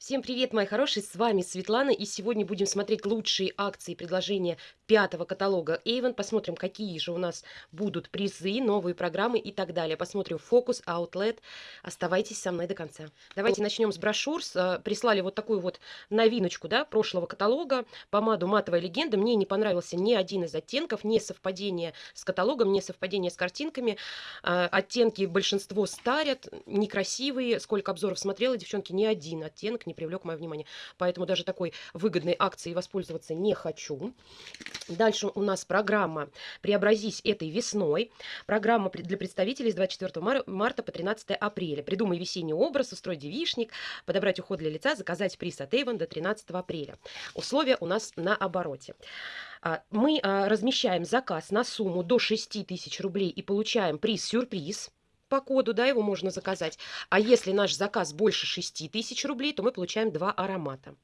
Всем привет, мои хорошие, с вами Светлана, и сегодня будем смотреть лучшие акции и предложения пятого каталога Avon. Посмотрим, какие же у нас будут призы, новые программы и так далее. Посмотрим фокус, Outlet. Оставайтесь со мной до конца. Давайте начнем с брошюр. С, прислали вот такую вот новиночку, да, прошлого каталога, помаду «Матовая легенда». Мне не понравился ни один из оттенков, не совпадение с каталогом, не совпадение с картинками. А, оттенки большинство старят, некрасивые. Сколько обзоров смотрела, девчонки, ни один оттенок не привлек мое внимание. Поэтому даже такой выгодной акцией воспользоваться не хочу. Дальше у нас программа «Преобразись этой весной». Программа для представителей с 24 марта по 13 апреля. Придумай весенний образ, устрой девишник, подобрать уход для лица, заказать приз от Avon до 13 апреля. Условия у нас на обороте. А, мы а, размещаем заказ на сумму до 6 тысяч рублей и получаем приз-сюрприз по коду, да, его можно заказать. А если наш заказ больше 6 тысяч рублей, то мы получаем два аромата.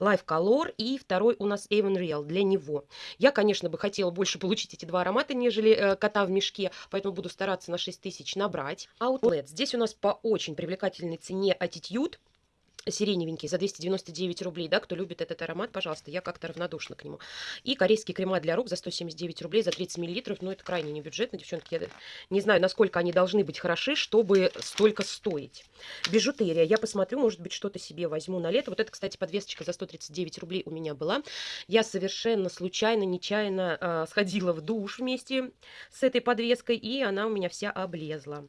Life Color и второй у нас Avon Real для него. Я, конечно, бы хотела больше получить эти два аромата, нежели э, кота в мешке, поэтому буду стараться на 6 тысяч набрать. Outlet. Здесь у нас по очень привлекательной цене Attitude сиреневенький за 299 рублей, да, кто любит этот аромат, пожалуйста, я как-то равнодушна к нему. И корейские крема для рук за 179 рублей за 30 миллилитров, ну, это крайне небюджетно, девчонки, я не знаю, насколько они должны быть хороши, чтобы столько стоить. Бижутерия, я посмотрю, может быть, что-то себе возьму на лето. Вот это, кстати, подвесочка за 139 рублей у меня была. Я совершенно случайно, нечаянно э, сходила в душ вместе с этой подвеской, и она у меня вся облезла.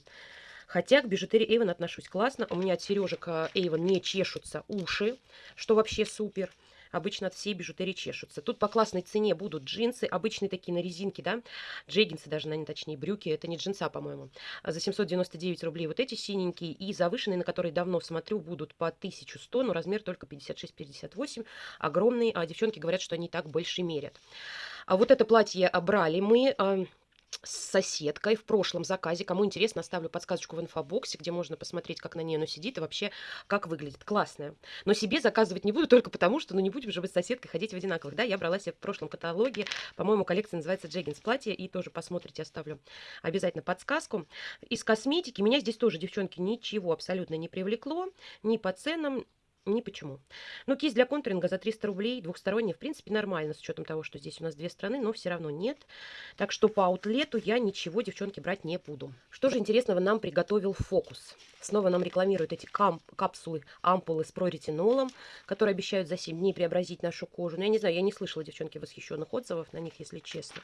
Хотя к бижутерии Avon отношусь классно. У меня от сережек Avon не чешутся уши, что вообще супер. Обычно от всей бижутерии чешутся. Тут по классной цене будут джинсы, обычные такие на резинке, да, джеггинсы даже, наверное, точнее, брюки, это не джинса, по-моему. За 799 рублей вот эти синенькие и завышенные, на которые давно смотрю, будут по 1100, но размер только 56-58, огромные, а девчонки говорят, что они так больше мерят. А вот это платье брали мы а, с соседкой в прошлом заказе. Кому интересно, оставлю подсказочку в инфобоксе, где можно посмотреть, как на ней оно сидит и вообще как выглядит. Классная. Но себе заказывать не буду только потому, что ну не будем же вы с соседкой ходить в одинаковых. Да, я брала себе в прошлом каталоге. По-моему, коллекция называется Джеггинс платье. И тоже посмотрите, оставлю обязательно подсказку. Из косметики меня здесь тоже, девчонки, ничего абсолютно не привлекло. Ни по ценам, ни почему. Ну, кисть для контуринга за 300 рублей, двухсторонняя, в принципе, нормально, с учетом того, что здесь у нас две страны, но все равно нет. Так что по аутлету я ничего, девчонки, брать не буду. Что же интересного нам приготовил Фокус? Снова нам рекламируют эти капсулы, ампулы с проретинолом, которые обещают за 7 дней преобразить нашу кожу. Но я не знаю, я не слышала, девчонки, восхищенных отзывов на них, если честно.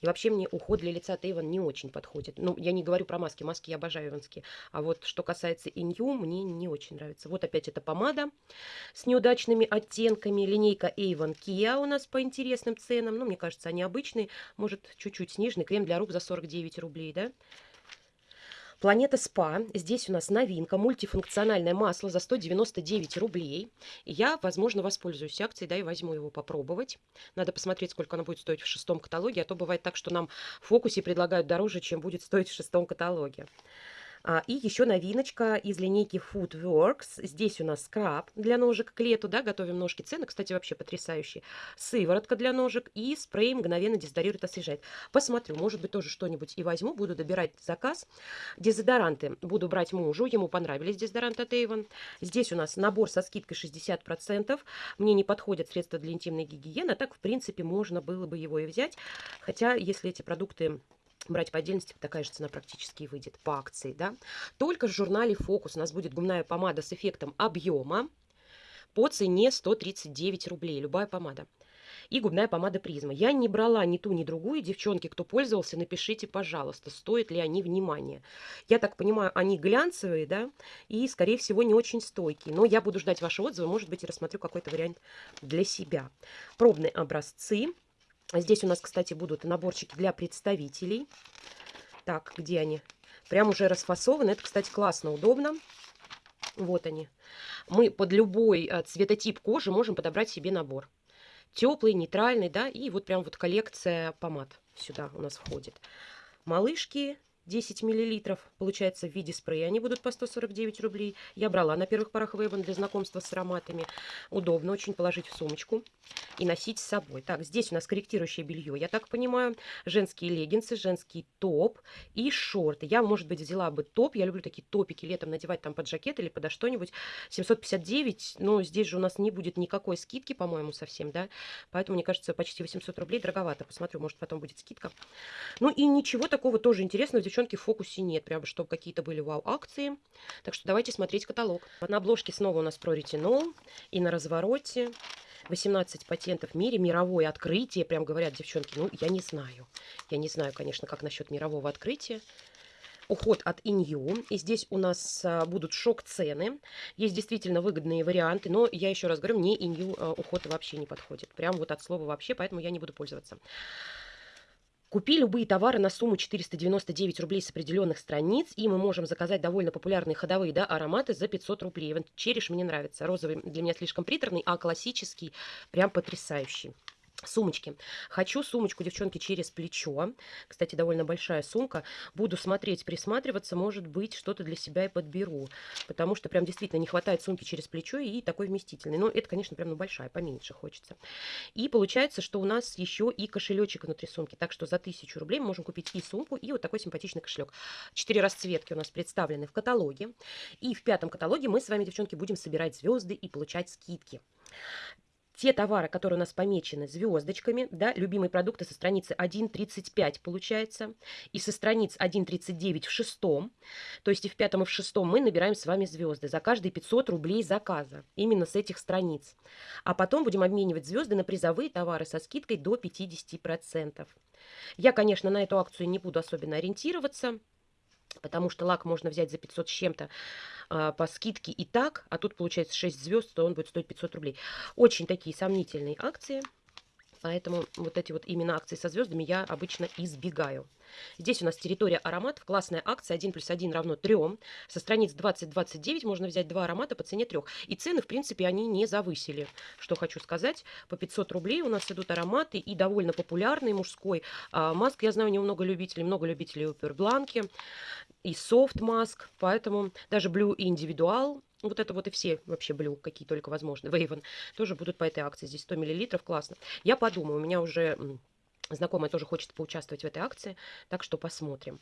И вообще мне уход для лица Тейван не очень подходит. Ну, я не говорю про маски, маски я обожаю иванские. А вот что касается инью, мне не очень нравится. Вот опять эта помада с неудачными оттенками. Линейка Avon Kia у нас по интересным ценам. Ну, мне кажется, они обычные. Может, чуть-чуть сниженный. Крем для рук за 49 рублей, да? Планета СПА. Здесь у нас новинка. Мультифункциональное масло за 199 рублей. я, возможно, воспользуюсь акцией, да, и возьму его попробовать. Надо посмотреть, сколько оно будет стоить в шестом каталоге. А то бывает так, что нам в фокусе предлагают дороже, чем будет стоить в шестом каталоге. А, и еще новиночка из линейки Foodworks. Здесь у нас скраб для ножек к лету, да, готовим ножки. Цены, кстати, вообще потрясающие. Сыворотка для ножек и спрей мгновенно дезодорирует, освежает. Посмотрю, может быть, тоже что-нибудь и возьму. Буду добирать заказ. Дезодоранты буду брать мужу. Ему понравились дезодоранты от Avon. Здесь у нас набор со скидкой 60%. Мне не подходят средства для интимной гигиены. А так, в принципе, можно было бы его и взять. Хотя, если эти продукты брать по отдельности, такая же цена практически выйдет по акции, да. Только в журнале «Фокус» у нас будет губная помада с эффектом объема по цене 139 рублей, любая помада. И губная помада призма. Я не брала ни ту, ни другую. Девчонки, кто пользовался, напишите, пожалуйста, стоят ли они внимания. Я так понимаю, они глянцевые, да, и, скорее всего, не очень стойкие. Но я буду ждать ваши отзывы, может быть, и рассмотрю какой-то вариант для себя. Пробные образцы. Здесь у нас, кстати, будут наборчики для представителей. Так, где они? Прям уже расфасованы. Это, кстати, классно, удобно. Вот они. Мы под любой э, цветотип кожи можем подобрать себе набор. Теплый, нейтральный, да, и вот прям вот коллекция помад сюда у нас входит. Малышки 10 миллилитров, получается, в виде спрея. Они будут по 149 рублей. Я брала на первых порах Вейвен для знакомства с ароматами. Удобно очень положить в сумочку и носить с собой. Так, здесь у нас корректирующее белье, я так понимаю. Женские леггинсы, женский топ и шорты. Я, может быть, взяла бы топ. Я люблю такие топики летом надевать там под жакет или подо что-нибудь. 759, но здесь же у нас не будет никакой скидки, по-моему, совсем, да. Поэтому, мне кажется, почти 800 рублей дороговато. Посмотрю, может, потом будет скидка. Ну и ничего такого тоже интересного девчонки, в фокусе нет, прям чтобы какие-то были вау-акции. Так что давайте смотреть каталог. На обложке снова у нас про ретинол и на развороте 18 патентов в мире, мировое открытие, прям говорят девчонки, ну, я не знаю. Я не знаю, конечно, как насчет мирового открытия. Уход от Инью. И здесь у нас а, будут шок-цены. Есть действительно выгодные варианты, но я еще раз говорю, мне Инью а, уход вообще не подходит. Прям вот от слова вообще, поэтому я не буду пользоваться. Купи любые товары на сумму 499 рублей с определенных страниц, и мы можем заказать довольно популярные ходовые да, ароматы за 500 рублей. Череш мне нравится. Розовый для меня слишком приторный, а классический прям потрясающий. Сумочки. Хочу сумочку, девчонки, через плечо. Кстати, довольно большая сумка. Буду смотреть, присматриваться. Может быть, что-то для себя и подберу. Потому что прям действительно не хватает сумки через плечо и такой вместительный. Но это, конечно, прям ну, большая, поменьше хочется. И получается, что у нас еще и кошелечек внутри сумки. Так что за 1000 рублей мы можем купить и сумку, и вот такой симпатичный кошелек. Четыре расцветки у нас представлены в каталоге. И в пятом каталоге мы с вами, девчонки, будем собирать звезды и получать скидки те товары, которые у нас помечены звездочками, да, любимые продукты со страницы 1.35 получается, и со страниц 1.39 в шестом, то есть и в пятом, и в шестом мы набираем с вами звезды за каждые 500 рублей заказа, именно с этих страниц. А потом будем обменивать звезды на призовые товары со скидкой до 50%. Я, конечно, на эту акцию не буду особенно ориентироваться, потому что лак можно взять за 500 с чем-то а, по скидке и так, а тут получается 6 звезд, то он будет стоить 500 рублей. Очень такие сомнительные акции, поэтому вот эти вот именно акции со звездами я обычно избегаю. Здесь у нас территория ароматов, классная акция 1 плюс 1 равно 3. Со страниц 20-29 можно взять два аромата по цене 3. И цены, в принципе, они не завысили. Что хочу сказать, по 500 рублей у нас идут ароматы и довольно популярный мужской. А, маск, я знаю, у него много любителей, много любителей Упербланки и софт маск, поэтому даже Blue индивидуал вот это вот и все вообще блю, какие только возможны, Вейвен, тоже будут по этой акции. Здесь 100 миллилитров, классно. Я подумаю, у меня уже знакомая тоже хочет поучаствовать в этой акции, так что посмотрим.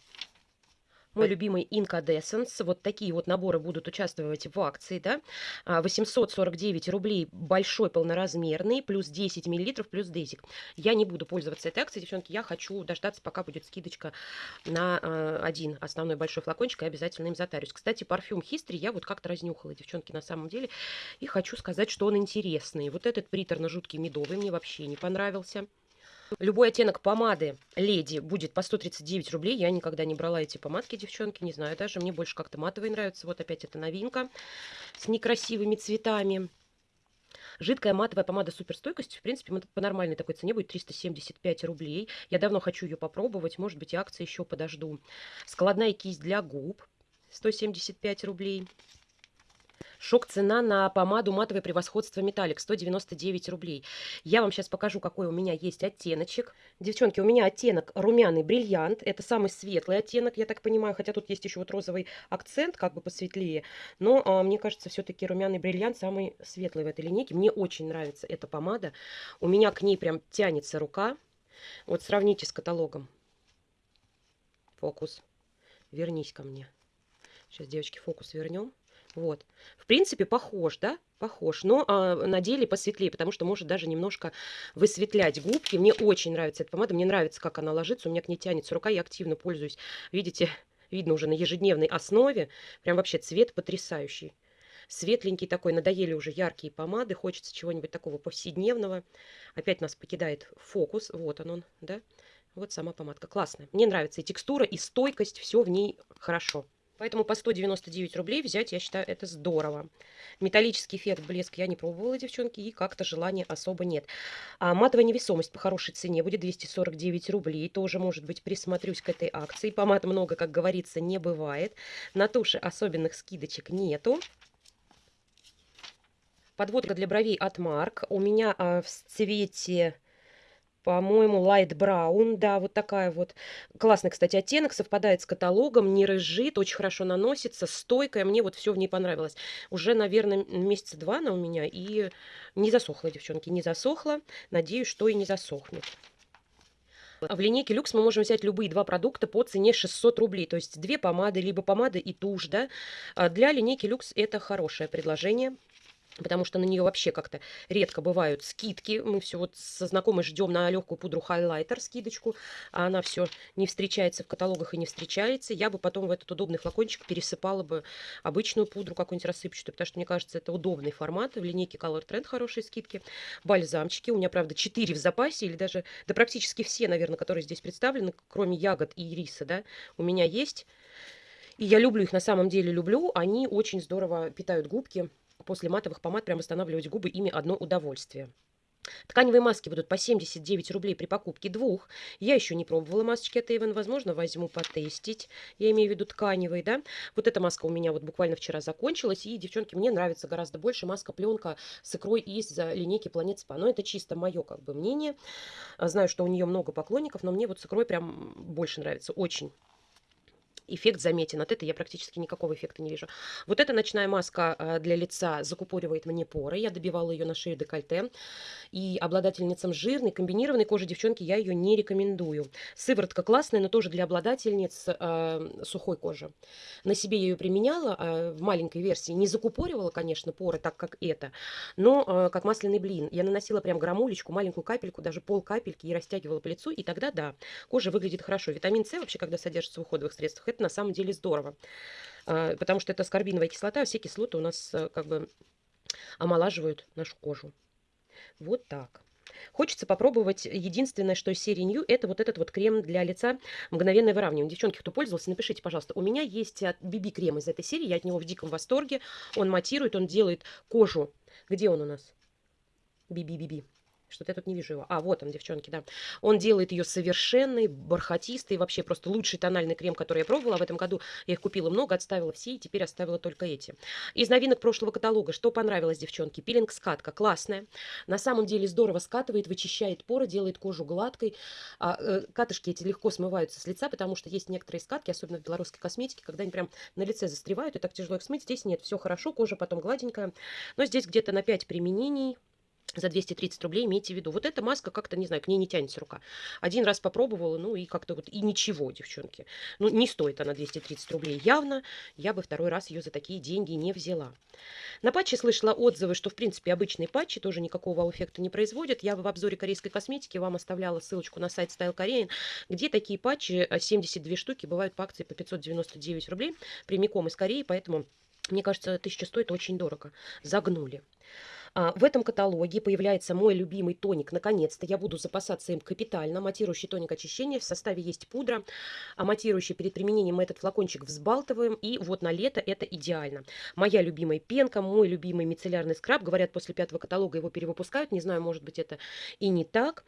Мой любимый Incandescence. Вот такие вот наборы будут участвовать в акции, да. 849 а, рублей большой полноразмерный, плюс 10 миллилитров, плюс дезик. Я не буду пользоваться этой акцией, девчонки. Я хочу дождаться, пока будет скидочка на а, один основной большой флакончик, и обязательно им затарюсь. Кстати, парфюм History я вот как-то разнюхала, девчонки, на самом деле. И хочу сказать, что он интересный. Вот этот приторно-жуткий медовый мне вообще не понравился. Любой оттенок помады леди будет по 139 рублей. Я никогда не брала эти помадки, девчонки, не знаю даже. Мне больше как-то матовые нравятся. Вот опять эта новинка с некрасивыми цветами. Жидкая матовая помада суперстойкость, в принципе, по нормальной такой цене будет 375 рублей. Я давно хочу ее попробовать, может быть, и акции еще подожду. Складная кисть для губ 175 рублей. Шок цена на помаду матовое превосходство металлик 199 рублей. Я вам сейчас покажу, какой у меня есть оттеночек. Девчонки, у меня оттенок румяный бриллиант. Это самый светлый оттенок, я так понимаю. Хотя тут есть еще вот розовый акцент, как бы посветлее. Но а, мне кажется, все-таки румяный бриллиант самый светлый в этой линейке. Мне очень нравится эта помада. У меня к ней прям тянется рука. Вот сравните с каталогом. Фокус. Вернись ко мне. Сейчас, девочки, фокус вернем. Вот. В принципе, похож, да? Похож, но а, на деле посветлее, потому что может даже немножко высветлять губки. Мне очень нравится эта помада, мне нравится, как она ложится, у меня к ней тянется рука, я активно пользуюсь. Видите, видно уже на ежедневной основе, прям вообще цвет потрясающий. Светленький такой, надоели уже яркие помады, хочется чего-нибудь такого повседневного. Опять нас покидает фокус, вот он он, да? Вот сама помадка, классная. Мне нравится и текстура, и стойкость, все в ней хорошо. Поэтому по 199 рублей взять, я считаю, это здорово. Металлический эффект блеск я не пробовала, девчонки, и как-то желания особо нет. А матовая невесомость по хорошей цене будет 249 рублей. Тоже, может быть, присмотрюсь к этой акции. Помад много, как говорится, не бывает. На туши особенных скидочек нету. Подводка для бровей от Марк. У меня а, в цвете По-моему, Light Brown, да, вот такая вот. Классный, кстати, оттенок, совпадает с каталогом, не рыжит, очень хорошо наносится, стойкая, мне вот все в ней понравилось. Уже, наверное, месяца два она у меня, и не засохла, девчонки, не засохла. Надеюсь, что и не засохнет. В линейке люкс мы можем взять любые два продукта по цене 600 рублей. То есть две помады, либо помада и тушь. Да? А для линейки люкс это хорошее предложение потому что на нее вообще как-то редко бывают скидки. Мы все вот со знакомой ждем на легкую пудру хайлайтер скидочку, а она все не встречается в каталогах и не встречается. Я бы потом в этот удобный флакончик пересыпала бы обычную пудру какую-нибудь рассыпчатую, потому что, мне кажется, это удобный формат. В линейке Color Trend хорошие скидки. Бальзамчики. У меня, правда, 4 в запасе, или даже, да практически все, наверное, которые здесь представлены, кроме ягод и ириса, да, у меня есть. И я люблю их, на самом деле люблю. Они очень здорово питают губки после матовых помад прям восстанавливать губы, ими одно удовольствие. Тканевые маски будут по 79 рублей при покупке двух. Я еще не пробовала масочки от Avon. Возможно, возьму потестить. Я имею в виду тканевые, да. Вот эта маска у меня вот буквально вчера закончилась. И, девчонки, мне нравится гораздо больше маска-пленка с икрой из линейки Planet Spa. Но это чисто мое как бы мнение. Знаю, что у нее много поклонников, но мне вот с икрой прям больше нравится. Очень эффект заметен. От этой я практически никакого эффекта не вижу. Вот эта ночная маска э, для лица закупоривает мне поры. Я добивала ее на шею декольте. И обладательницам жирной, комбинированной кожи, девчонки, я ее не рекомендую. Сыворотка классная, но тоже для обладательниц э, сухой кожи. На себе я ее применяла э, в маленькой версии. Не закупоривала, конечно, поры, так как это, но э, как масляный блин. Я наносила прям грамулечку, маленькую капельку, даже пол капельки и растягивала по лицу. И тогда, да, кожа выглядит хорошо. Витамин С вообще, когда содержится в уходовых средствах, это на самом деле здорово. А, потому что это аскорбиновая кислота, а все кислоты у нас э, как бы омолаживают нашу кожу. Вот так. Хочется попробовать единственное, что из серии New, это вот этот вот крем для лица мгновенное выравнивание. Девчонки, кто пользовался, напишите, пожалуйста. У меня есть BB-крем из этой серии, я от него в диком восторге. Он матирует, он делает кожу. Где он у нас? BB-BB. Что-то я тут не вижу его. А, вот он, девчонки, да. Он делает ее совершенной, бархатистой, вообще просто лучший тональный крем, который я пробовала. В этом году я их купила много, отставила все, и теперь оставила только эти. Из новинок прошлого каталога, что понравилось, девчонки? Пилинг-скатка, классная. На самом деле здорово скатывает, вычищает поры, делает кожу гладкой. А, э, катышки эти легко смываются с лица, потому что есть некоторые скатки, особенно в белорусской косметике, когда они прям на лице застревают, и так тяжело их смыть. Здесь нет, все хорошо, кожа потом гладенькая. Но здесь где-то на 5 применений за 230 рублей имейте в виду. Вот эта маска как-то, не знаю, к ней не тянется рука. Один раз попробовала, ну и как-то вот, и ничего, девчонки. Ну, не стоит она 230 рублей явно. Я бы второй раз ее за такие деньги не взяла. На патче слышала отзывы, что, в принципе, обычные патчи тоже никакого эффекта не производят. Я в обзоре корейской косметики вам оставляла ссылочку на сайт Style Korean, где такие патчи, 72 э, штуки, бывают по акции по 599 рублей, прямиком из Кореи, поэтому... Мне кажется, 1000 стоит очень дорого. Загнули. А, в этом каталоге появляется мой любимый тоник. Наконец-то я буду запасаться им капитально. Матирующий тоник очищения. В составе есть пудра. А матирующий перед применением мы этот флакончик взбалтываем. И вот на лето это идеально. Моя любимая пенка, мой любимый мицеллярный скраб. Говорят, после пятого каталога его перевыпускают. Не знаю, может быть это и не так.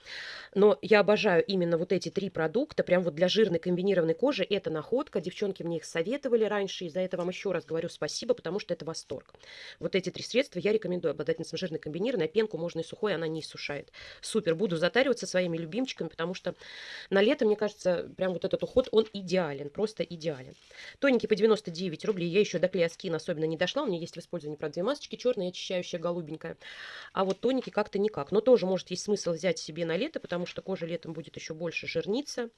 Но я обожаю именно вот эти три продукта. Прям вот для жирной комбинированной кожи это находка. Девчонки мне их советовали раньше. И за это вам еще раз говорю спасибо, потому что это восторг. Вот эти три средства я рекомендую обладательницам мясом жирной комбинированной, а пенку можно и сухой, она не иссушает. Супер, буду затариваться своими любимчиками, потому что на лето, мне кажется, прям вот этот уход, он идеален, просто идеален. Тоненький по 99 рублей, я еще до клея скин особенно не дошла, у меня есть в использовании, правда, две масочки, черная очищающая, голубенькая. А вот тоненький как-то никак. Но тоже, может, есть смысл взять себе на лето, потому что кожа летом будет еще больше жирниться.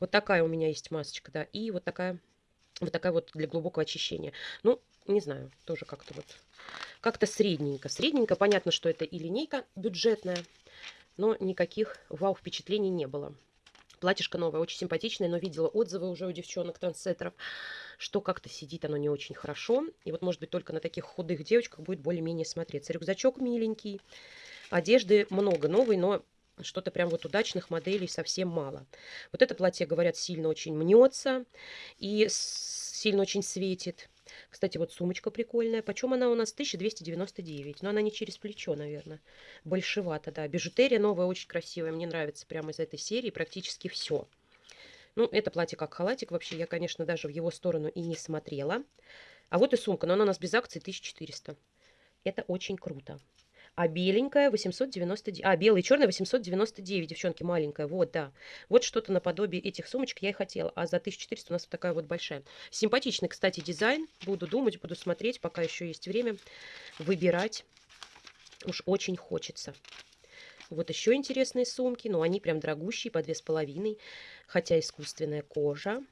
Вот такая у меня есть масочка, да, и вот такая вот такая вот для глубокого очищения. Ну, не знаю, тоже как-то вот, как-то средненько. Средненько, понятно, что это и линейка бюджетная, но никаких вау-впечатлений не было. Платьишко новое, очень симпатичное, но видела отзывы уже у девчонок-трансеттеров, что как-то сидит оно не очень хорошо. И вот, может быть, только на таких худых девочках будет более-менее смотреться. Рюкзачок миленький, одежды много новой, но что-то прям вот удачных моделей совсем мало. Вот это платье, говорят, сильно очень мнется и сильно очень светит. Кстати, вот сумочка прикольная. Почем она у нас? 1299. Но она не через плечо, наверное. Большевато, да. Бижутерия новая, очень красивая. Мне нравится прямо из этой серии практически все. Ну, это платье как халатик. Вообще, я, конечно, даже в его сторону и не смотрела. А вот и сумка. Но она у нас без акции 1400. Это очень круто. А беленькая 899. А, белая и черная 899, девчонки, маленькая. Вот, да. Вот что-то наподобие этих сумочек я и хотела. А за 1400 у нас вот такая вот большая. Симпатичный, кстати, дизайн. Буду думать, буду смотреть, пока еще есть время. Выбирать. Уж очень хочется. Вот еще интересные сумки. Но они прям дорогущие, по две с половиной. Хотя искусственная кожа.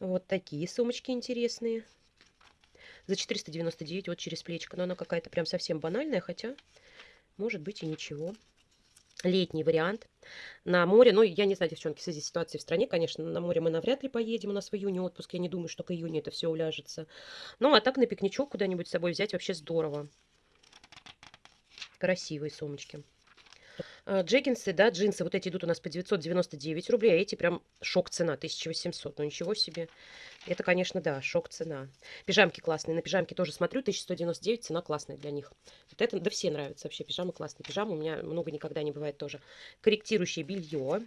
Вот такие сумочки интересные. За 499 вот через плечко. Но она какая-то прям совсем банальная, хотя может быть и ничего. Летний вариант. На море, ну, я не знаю, девчонки, в связи с ситуацией в стране, конечно, на море мы навряд ли поедем, у нас в июне отпуск, я не думаю, что к июню это все уляжется. Ну, а так на пикничок куда-нибудь с собой взять вообще здорово. Красивые сумочки. А, джеггинсы, да, джинсы, вот эти идут у нас по 999 рублей, а эти прям шок цена, 1800. Ну, ничего себе. Это, конечно, да, шок цена. Пижамки классные. На пижамки тоже смотрю, 1199, цена классная для них. Вот это, да все нравятся вообще, пижамы классные. Пижамы у меня много никогда не бывает тоже. Корректирующее белье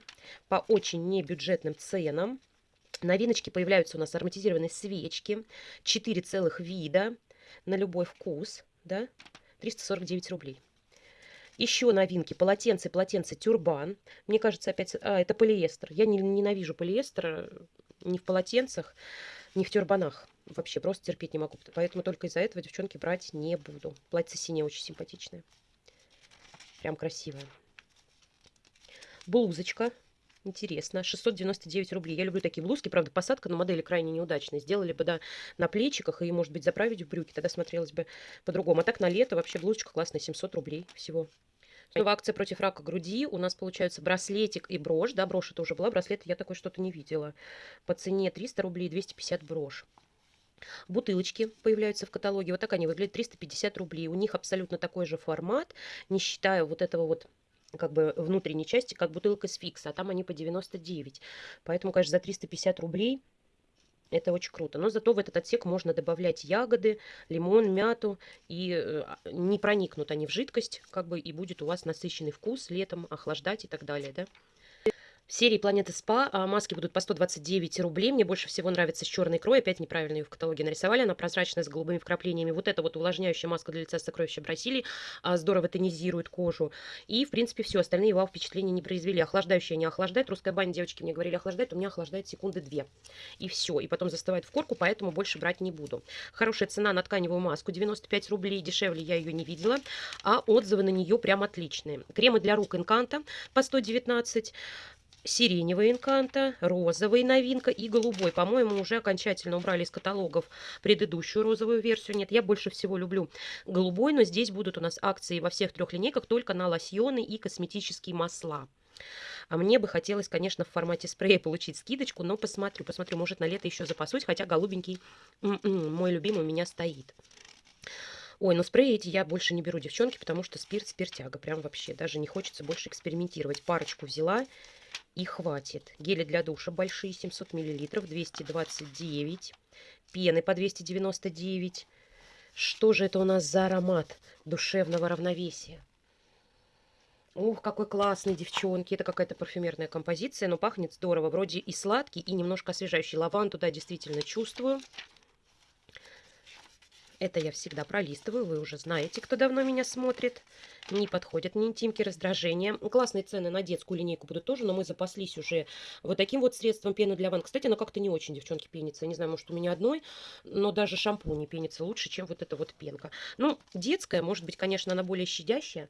по очень небюджетным ценам. Новиночки появляются у нас ароматизированные свечки. 4 целых вида на любой вкус, да, 349 рублей. Еще новинки. Полотенце, полотенце тюрбан. Мне кажется, опять... А, это полиэстер. Я не, ненавижу полиэстер э, ни в полотенцах, ни в тюрбанах. Вообще просто терпеть не могу. Поэтому только из-за этого, девчонки, брать не буду. Платье синее очень симпатичное. Прям красивое. Блузочка. Интересно. 699 рублей. Я люблю такие блузки. Правда, посадка на модели крайне неудачная. Сделали бы, да, на плечиках и, может быть, заправить в брюки. Тогда смотрелось бы по-другому. А так на лето вообще блузочка классная. 700 рублей всего. Снова акция против рака груди. У нас получается браслетик и брошь. Да, брошь это уже была. Браслет я такой что-то не видела. По цене 300 рублей 250 брошь. Бутылочки появляются в каталоге. Вот так они выглядят. 350 рублей. У них абсолютно такой же формат. Не считая вот этого вот как бы внутренней части, как бутылка с фикса, а там они по 99. Поэтому, конечно, за 350 рублей это очень круто. Но зато в этот отсек можно добавлять ягоды, лимон, мяту. И э, не проникнут они в жидкость, как бы, и будет у вас насыщенный вкус летом, охлаждать и так далее, да. В серии Планеты Спа а, маски будут по 129 рублей. Мне больше всего нравится с черной икрой. Опять неправильно ее в каталоге нарисовали. Она прозрачная, с голубыми вкраплениями. Вот это вот увлажняющая маска для лица сокровища Бразилии. А, здорово тонизирует кожу. И, в принципе, все. Остальные вау впечатления не произвели. Охлаждающая не охлаждает. Русская баня, девочки мне говорили, охлаждает. У меня охлаждает секунды две. И все. И потом застывает в корку, поэтому больше брать не буду. Хорошая цена на тканевую маску. 95 рублей. Дешевле я ее не видела. А отзывы на нее прям отличные. Кремы для рук Инканта по 119 сиреневый инканта, розовый новинка и голубой. По-моему, уже окончательно убрали из каталогов предыдущую розовую версию. Нет, я больше всего люблю голубой, но здесь будут у нас акции во всех трех линейках только на лосьоны и косметические масла. А мне бы хотелось, конечно, в формате спрея получить скидочку, но посмотрю, посмотрю, может на лето еще запасусь, хотя голубенький м-м, мой любимый у меня стоит. Ой, ну спреи эти я больше не беру, девчонки, потому что спирт, спиртяга. Прям вообще даже не хочется больше экспериментировать. Парочку взяла и хватит. Гели для душа большие, 700 миллилитров, 229. Пены по 299. Что же это у нас за аромат душевного равновесия? Ух, какой классный, девчонки. Это какая-то парфюмерная композиция, но пахнет здорово. Вроде и сладкий, и немножко освежающий. Лаванду, да, действительно чувствую. Это я всегда пролистываю, вы уже знаете, кто давно меня смотрит. Не подходят ни интимки, раздражения. Классные цены на детскую линейку будут тоже, но мы запаслись уже вот таким вот средством пены для ванн. Кстати, оно как-то не очень, девчонки, пенится. Не знаю, может, у меня одной, но даже шампунь не пенится лучше, чем вот эта вот пенка. Ну, детская, может быть, конечно, она более щадящая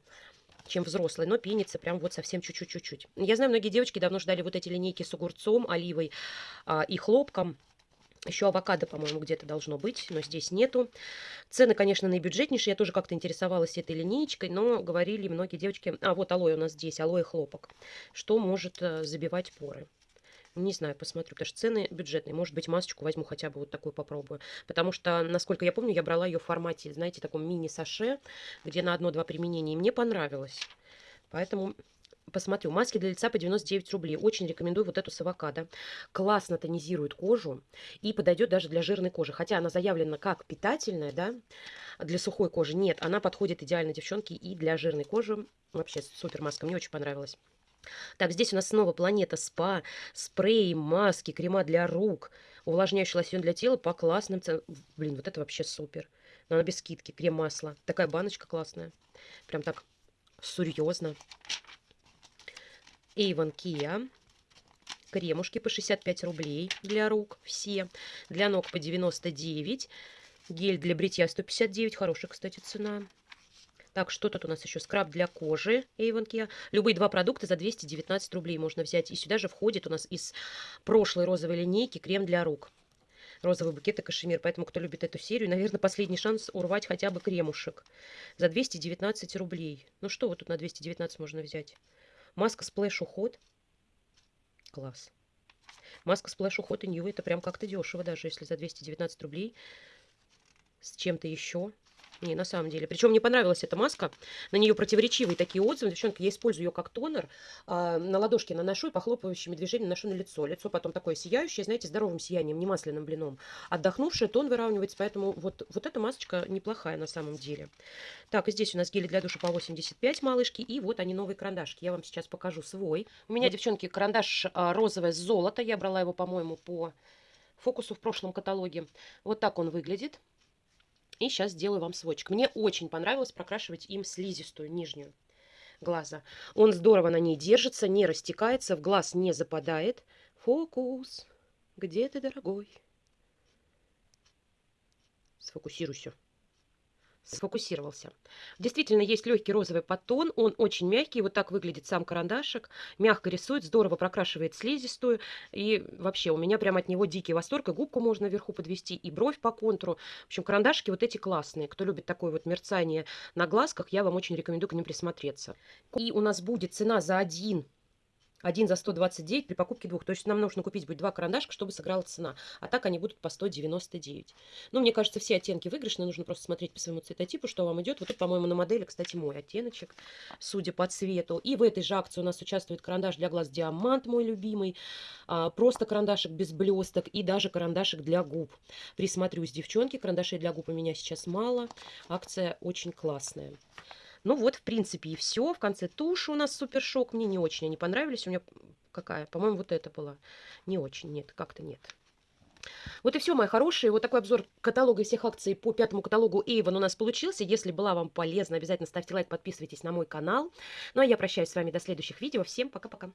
чем взрослый, но пенится прям вот совсем чуть-чуть-чуть-чуть. Я знаю, многие девочки давно ждали вот эти линейки с огурцом, оливой а, и хлопком. Еще авокадо, по-моему, где-то должно быть, но здесь нету. Цены, конечно, наибюджетнейшие. Я тоже как-то интересовалась этой линейкой, но говорили многие девочки... А, вот алоэ у нас здесь, алоэ хлопок. Что может э, забивать поры. Не знаю, посмотрю, потому что цены бюджетные. Может быть, масочку возьму хотя бы вот такую попробую. Потому что, насколько я помню, я брала ее в формате, знаете, таком мини-саше, где на одно-два применения. И мне понравилось. Поэтому посмотрю. Маски для лица по 99 рублей. Очень рекомендую вот эту с авокадо. Классно тонизирует кожу и подойдет даже для жирной кожи. Хотя она заявлена как питательная, да, для сухой кожи. Нет, она подходит идеально, девчонки, и для жирной кожи. Вообще супер маска, мне очень понравилась. Так, здесь у нас снова Планета Спа, спреи, маски, крема для рук, увлажняющий лосьон для тела по классным ценам. Блин, вот это вообще супер. Она без скидки. Крем-масло. Такая баночка классная. Прям так серьезно. Avon Kia. Кремушки по 65 рублей для рук все. Для ног по 99. Гель для бритья 159. Хорошая, кстати, цена. Так, что тут у нас еще? Скраб для кожи Avon Care. Любые два продукта за 219 рублей можно взять. И сюда же входит у нас из прошлой розовой линейки крем для рук. Розовый букет и кашемир. Поэтому, кто любит эту серию, наверное, последний шанс урвать хотя бы кремушек. За 219 рублей. Ну что вот тут на 219 можно взять? Маска splash уход. Класс. Маска splash уход и new это прям как-то дешево, даже если за 219 рублей с чем-то еще. Не, на самом деле. Причем мне понравилась эта маска. На нее противоречивые такие отзывы. Девчонки, я использую ее как тонер. А, на ладошке наношу и похлопывающими движениями наношу на лицо. Лицо потом такое сияющее, знаете, здоровым сиянием, не масляным блином. Отдохнувшее, тон выравнивается. Поэтому вот, вот эта масочка неплохая на самом деле. Так, и здесь у нас гели для душа по 85 малышки. И вот они, новые карандашки. Я вам сейчас покажу свой. У меня, девчонки, карандаш а, розовое золото. Я брала его, по-моему, по фокусу в прошлом каталоге. Вот так он выглядит. И сейчас сделаю вам сводчик. Мне очень понравилось прокрашивать им слизистую нижнюю глаза. Он здорово на ней держится, не растекается, в глаз не западает. Фокус, где ты, дорогой? Сфокусируйся сфокусировался. Действительно, есть легкий розовый подтон, он очень мягкий, вот так выглядит сам карандашик, мягко рисует, здорово прокрашивает слизистую, и вообще у меня прям от него дикий восторг, и губку можно вверху подвести, и бровь по контуру. В общем, карандашики вот эти классные. Кто любит такое вот мерцание на глазках, я вам очень рекомендую к ним присмотреться. И у нас будет цена за один один за 129 при покупке двух. То есть нам нужно купить будет два карандашка, чтобы сыграла цена. А так они будут по 199. Ну, мне кажется, все оттенки выигрышные. Нужно просто смотреть по своему цветотипу, что вам идет. Вот тут, по-моему, на модели, кстати, мой оттеночек, судя по цвету. И в этой же акции у нас участвует карандаш для глаз Диамант, мой любимый. А, просто карандашик без блесток и даже карандашик для губ. Присмотрюсь, девчонки. Карандашей для губ у меня сейчас мало. Акция очень классная. Ну вот, в принципе, и все. В конце тушь у нас супер шок. Мне не очень они понравились. У меня какая? По-моему, вот это была. Не очень, нет, как-то нет. Вот и все, мои хорошие. Вот такой обзор каталога всех акций по пятому каталогу Avon у нас получился. Если была вам полезна, обязательно ставьте лайк, подписывайтесь на мой канал. Ну а я прощаюсь с вами до следующих видео. Всем пока-пока.